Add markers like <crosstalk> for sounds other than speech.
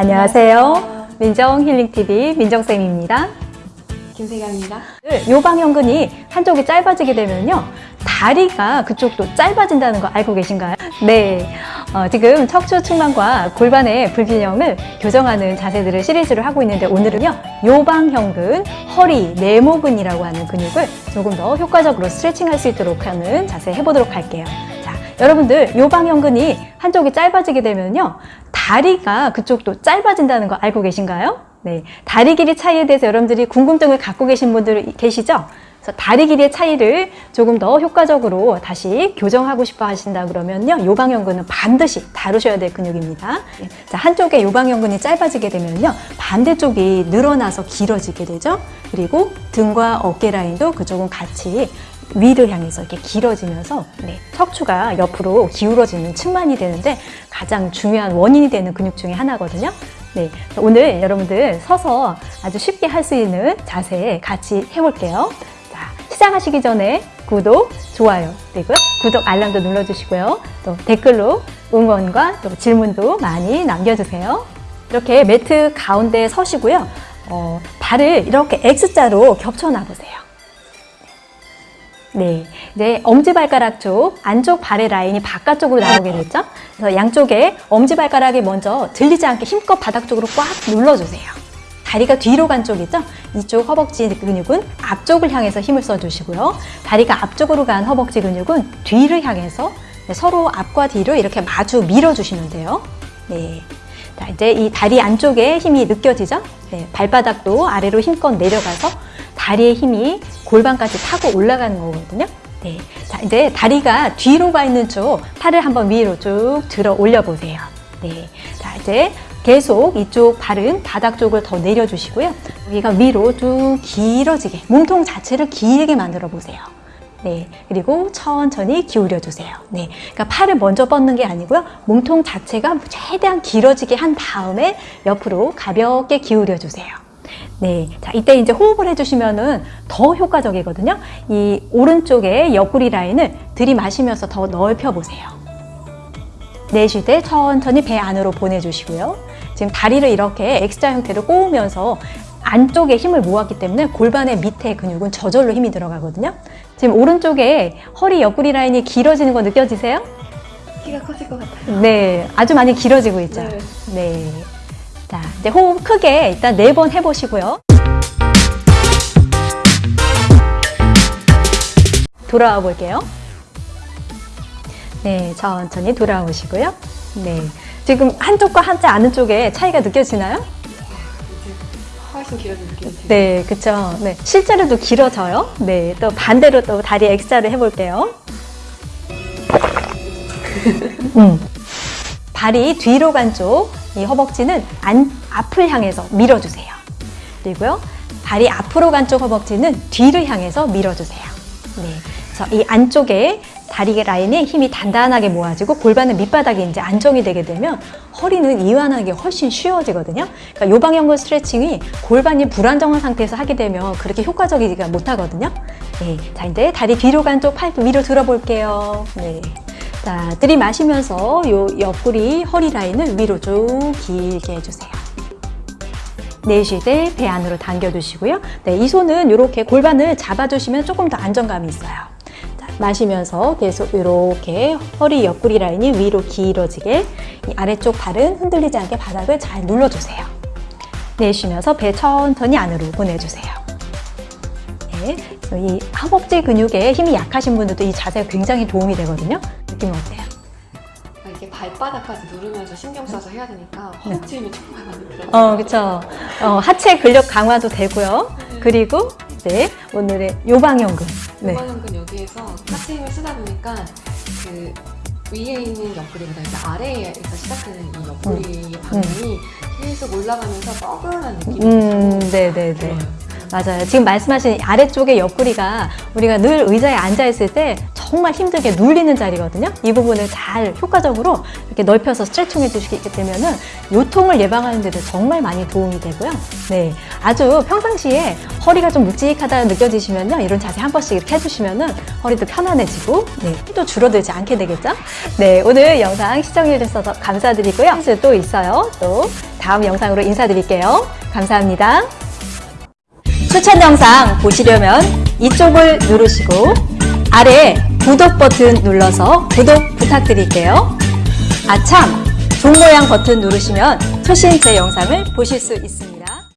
안녕하세요. 민정 힐링TV 민정쌤입니다. 김세경입니다. 요방형근이 한쪽이 짧아지게 되면요. 다리가 그쪽도 짧아진다는 거 알고 계신가요? 네. 어, 지금 척추 측만과 골반의 불균형을 교정하는 자세들을 시리즈로 하고 있는데 오늘은요. 요방형근, 허리, 네모근이라고 하는 근육을 조금 더 효과적으로 스트레칭할 수 있도록 하는 자세 해보도록 할게요. 자, 여러분들 요방형근이 한쪽이 짧아지게 되면요. 다리가 그쪽도 짧아진다는 거 알고 계신가요? 네, 다리 길이 차이에 대해서 여러분들이 궁금증을 갖고 계신 분들 계시죠? 그래서 다리 길이의 차이를 조금 더 효과적으로 다시 교정하고 싶어 하신다 그러면요. 요방형근은 반드시 다루셔야 될 근육입니다. 네, 자, 한쪽에 요방형근이 짧아지게 되면요. 반대쪽이 늘어나서 길어지게 되죠. 그리고 등과 어깨 라인도 그쪽은 같이 위를 향해서 이렇게 길어지면서 네, 척추가 옆으로 기울어지는 측만이 되는데 가장 중요한 원인이 되는 근육 중에 하나거든요. 네, 오늘 여러분들 서서 아주 쉽게 할 수 있는 자세 같이 해볼게요. 자, 시작하시기 전에 구독, 좋아요, 그리고 구독 알람도 눌러주시고요. 또 댓글로 응원과 또 질문도 많이 남겨주세요. 이렇게 매트 가운데 서시고요. 어, 발을 이렇게 X자로 겹쳐 놔보세요. 네, 이제 엄지발가락 쪽 안쪽 발의 라인이 바깥쪽으로 나오게 됐죠? 그래서 양쪽에 엄지발가락이 먼저 들리지 않게 힘껏 바닥 쪽으로 꽉 눌러주세요. 다리가 뒤로 간 쪽 있죠? 이쪽 허벅지 근육은 앞쪽을 향해서 힘을 써주시고요. 다리가 앞쪽으로 간 허벅지 근육은 뒤를 향해서 서로 앞과 뒤로 이렇게 마주 밀어주시면 돼요. 네. 자, 이제 이 다리 안쪽에 힘이 느껴지죠? 네, 발바닥도 아래로 힘껏 내려가서 다리의 힘이 골반까지 타고 올라가는 거거든요. 네. 자, 이제 다리가 뒤로 가 있는 쪽 팔을 한번 위로 쭉 들어 올려 보세요. 네. 자, 이제 계속 이쪽 발은 바닥 쪽을 더 내려주시고요. 여기가 위로 쭉 길어지게 몸통 자체를 길게 만들어 보세요. 네, 그리고 천천히 기울여 주세요. 네, 그러니까 팔을 먼저 뻗는 게 아니고요. 몸통 자체가 최대한 길어지게 한 다음에 옆으로 가볍게 기울여 주세요. 네, 자 이때 이제 호흡을 해주시면은 더 효과적이거든요. 이 오른쪽에 옆구리 라인을 들이마시면서 더 넓혀 보세요. 내쉴 때 천천히 배 안으로 보내주시고요. 지금 다리를 이렇게 X자 형태로 꼬으면서 안쪽에 힘을 모았기 때문에 골반의 밑에 근육은 저절로 힘이 들어가거든요. 지금 오른쪽에 허리 옆구리 라인이 길어지는 거 느껴지세요? 키가 커질 것 같아요. 네, 아주 많이 길어지고 있죠. 네. 네. 자, 이제 호흡 크게 일단 네 번 해보시고요. 돌아와 볼게요. 네, 천천히 돌아오시고요. 네. 지금 한쪽과 한자 아는 쪽에 차이가 느껴지나요? 이제 훨씬 길어진 느낌이 들어요. 네, 그쵸. 네. 실제로도 길어져요. 네, 또 반대로 또 다리 X자를 해볼게요. <laughs> 음. 발이 뒤로 간 쪽, 이 허벅지는 안, 앞을 향해서 밀어주세요. 그리고요, 발이 앞으로 간 쪽 허벅지는 뒤를 향해서 밀어주세요. 네. 그래서 이 안쪽에 다리 라인에 힘이 단단하게 모아지고 골반은 밑바닥에 이제 안정이 되게 되면 허리는 이완하기 훨씬 쉬워지거든요. 그러니까 요방형근 스트레칭이 골반이 불안정한 상태에서 하게 되면 그렇게 효과적이지가 못하거든요. 네. 자, 이제 다리 뒤로 간 쪽 팔 위로 들어볼게요. 네. 자, 들이마시면서 요 옆구리, 허리 라인을 위로 쭉 길게 해주세요. 내쉴 때 배 안으로 당겨주시고요. 네, 이 손은 이렇게 골반을 잡아주시면 조금 더 안정감이 있어요. 자, 마시면서 계속 이렇게 허리 옆구리 라인이 위로 길어지게 이 아래쪽 발은 흔들리지 않게 바닥을 잘 눌러주세요. 내쉬면서 배 천천히 안으로 보내주세요. 네, 이 허벅지 근육에 힘이 약하신 분들도 이 자세가 굉장히 도움이 되거든요. 느낌 어때요? 아, 이게 발바닥까지 누르면서 신경 써서 해야 되니까 허벅지 힘이 정말 많이 들어요. 어, 그쵸. 어, 하체 근력 강화도 되고요. 그리고 이제 오늘의 요방형근. 네. 요방형근 여기에서 하체 힘을 쓰다 보니까 그 위에 있는 옆구리보다 이제 아래에서 시작되는 이 옆구리 방향이 계속 올라가면서 뻐근한 느낌이 음, 네네네. 들어요. 맞아요. 지금 말씀하신 아래쪽의 옆구리가 우리가 늘 의자에 앉아있을 때 정말 힘들게 눌리는 자리거든요. 이 부분을 잘 효과적으로 이렇게 넓혀서 스트레칭 해주시게 되면은 요통을 예방하는 데도 정말 많이 도움이 되고요. 네. 아주 평상시에 허리가 좀 묵직하다 느껴지시면요. 이런 자세 한 번씩 이렇게 해주시면은 허리도 편안해지고, 네. 또 줄어들지 않게 되겠죠? 네. 오늘 영상 시청해주셔서 감사드리고요. 또 있어요. 또 다음 영상으로 인사드릴게요. 감사합니다. 추천 영상 보시려면 이쪽을 누르시고 아래 구독 버튼 눌러서 구독 부탁드릴게요. 아참! 종 모양 버튼 누르시면 최신 제 영상을 보실 수 있습니다.